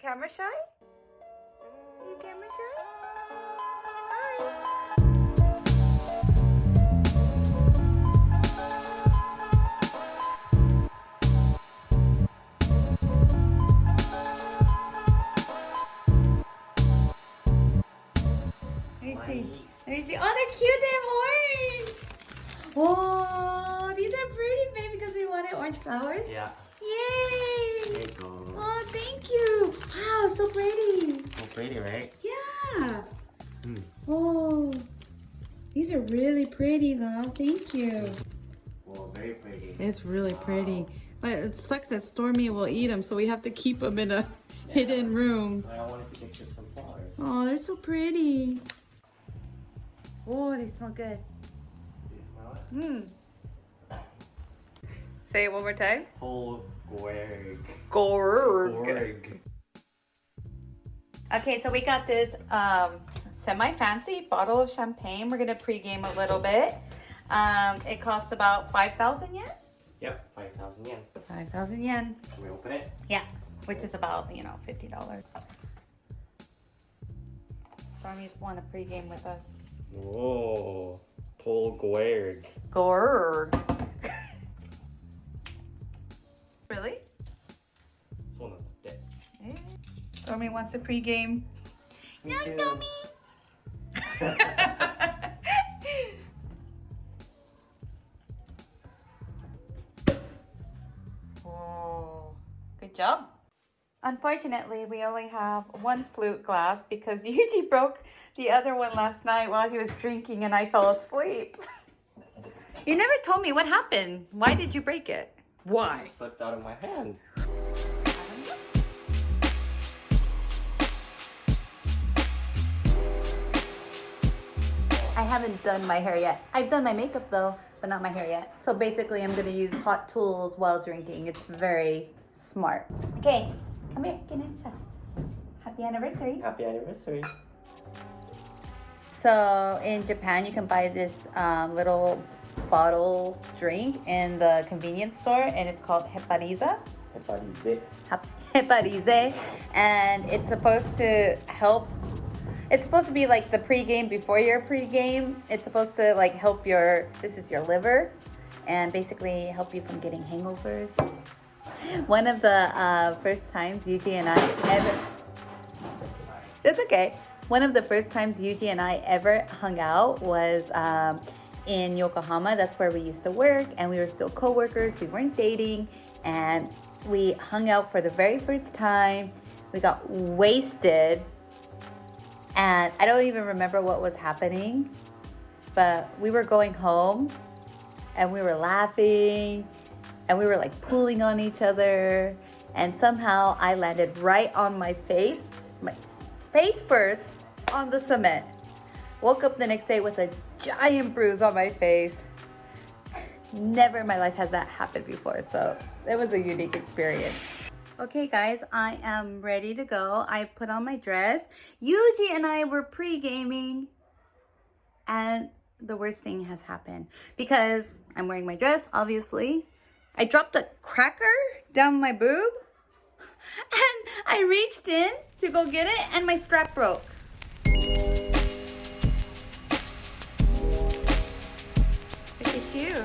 camera shy? You camera shy? Hi. Let me see. Let me see. Oh, they're cute. They have orange. Oh, these are pretty, baby, because we wanted orange flowers. Yeah. Yay! There you go. Oh, thank you. Wow, so pretty. So pretty, right? Yeah. Hmm. Oh, these are really pretty, though. Thank you. Well, very pretty. It's really pretty. But it sucks that Stormy will eat them, so we have to keep them in a hidden room. I wanted to get you some flowers. Oh, they're so pretty. Oh, they smell good. Do you smell it? Hmm. Say it one more time. Whole Gorg. Gorg. Gorg. Okay, so we got this um, semi-fancy bottle of champagne. We're gonna pregame a little bit. Um, it costs about 5,000 yen? Yep, 5,000 yen. 5,000 yen. Can we open it? Yeah, which is about, you know, $50. Stormy's won a pregame with us. Whoa. Paul Gorg. Gorg. really? そうなんだって。 Eh. Stormy wants a pregame. Me No, too. Stormy! oh, good job. Unfortunately, we only have one flute glass because Yuji broke the other one last night while he was drinking and I fell asleep. you never told me what happened. Why did you break it? Why? It slipped out of my hand. I haven't done my hair yet. I've done my makeup though, but not my hair yet. So basically I'm gonna use hot tools while drinking. It's very smart. Okay, come here, get inside. Happy anniversary. Happy anniversary. So in Japan, you can buy this um, little bottle drink in the convenience store and it's called Hepariza. Heparize. Heparize. And it's supposed to help it's supposed to be like the pregame before your pregame. It's supposed to like help your this is your liver and basically help you from getting hangovers. One of the uh, first times Yuji and I ever That's okay. One of the first times Yuji and I ever hung out was um, in Yokohama. That's where we used to work, and we were still co-workers. We weren't dating, and we hung out for the very first time. We got wasted, and I don't even remember what was happening, but we were going home, and we were laughing, and we were like pulling on each other, and somehow I landed right on my face, my face first on the cement. Woke up the next day with a giant bruise on my face. Never in my life has that happened before, so it was a unique experience. Okay guys, I am ready to go. I put on my dress. Yuji and I were pre-gaming and the worst thing has happened because I'm wearing my dress, obviously. I dropped a cracker down my boob and I reached in to go get it and my strap broke. You.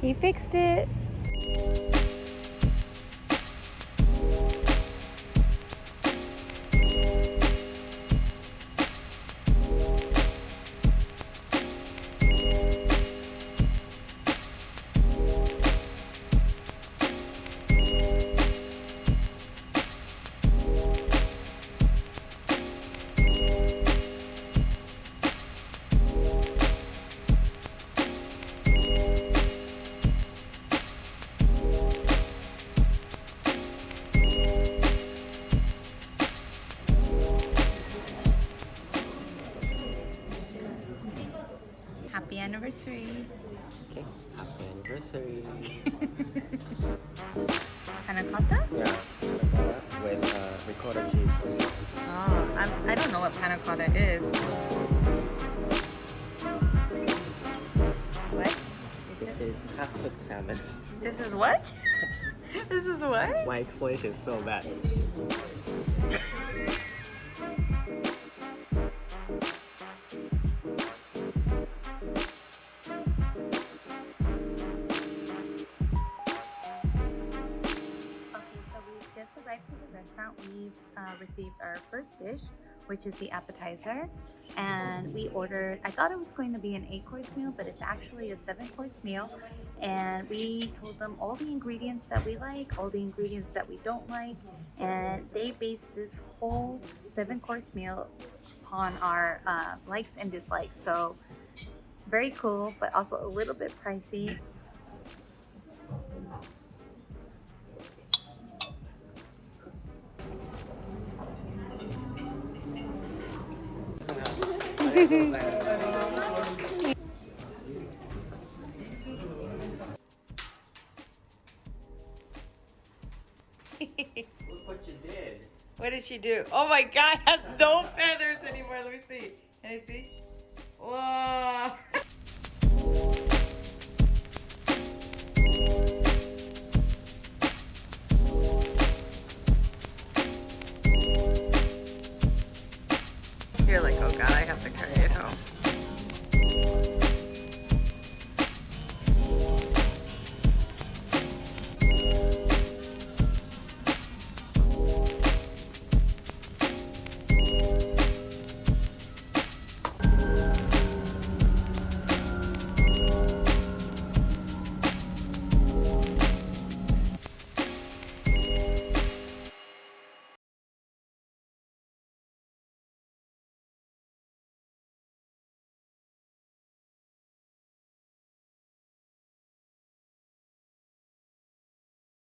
he fixed it. anniversary. Okay, happy anniversary. Panna cotta? Yeah, with uh, ricotta cheese. Oh, I'm, I don't know what panna cotta is. What? This is half-cooked salmon. This is what? this is what? My explanation is so bad. Restaurant. We uh, received our first dish, which is the appetizer, and we ordered. I thought it was going to be an eight-course meal, but it's actually a seven-course meal. And we told them all the ingredients that we like, all the ingredients that we don't like, and they based this whole seven-course meal upon our uh, likes and dislikes. So very cool, but also a little bit pricey. Look what you did. What did she do? Oh my god, has no feathers anymore. Let me see. Can I see? You're like, oh god, I have to carry it home.